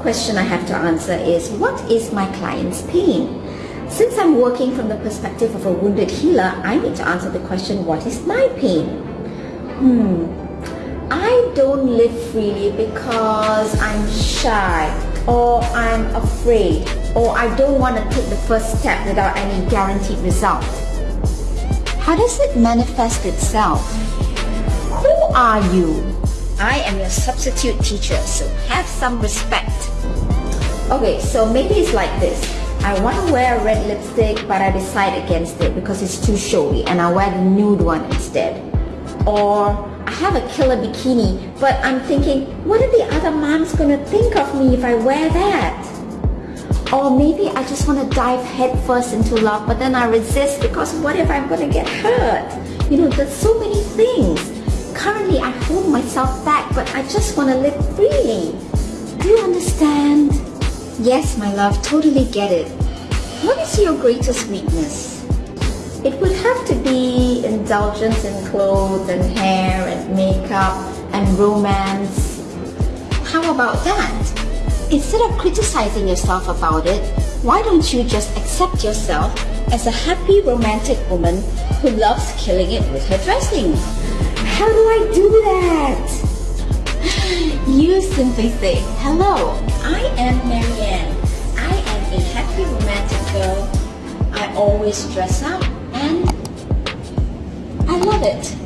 question I have to answer is what is my client's pain? Since I'm working from the perspective of a wounded healer, I need to answer the question what is my pain? Hmm. I don't live freely because I'm shy or I'm afraid or I don't want to take the first step without any guaranteed result. How does it manifest itself? Who are you? I am your substitute teacher, so have some respect. Okay, so maybe it's like this. I want to wear a red lipstick, but I decide against it because it's too showy and I wear the nude one instead. Or I have a killer bikini, but I'm thinking, what are the other moms gonna think of me if I wear that? Or maybe I just want to dive headfirst into love, but then I resist because what if I'm gonna get hurt? You know, there's so many things. Myself back, but I just want to live freely. Do you understand? Yes, my love, totally get it. What is your greatest weakness? It would have to be indulgence in clothes and hair and makeup and romance. How about that? Instead of criticizing yourself about it, why don't you just accept yourself as a happy romantic woman who loves killing it with her dressing? How do I do that? You simply say, hello, I am Marianne. I am a happy romantic girl. I always dress up and I love it.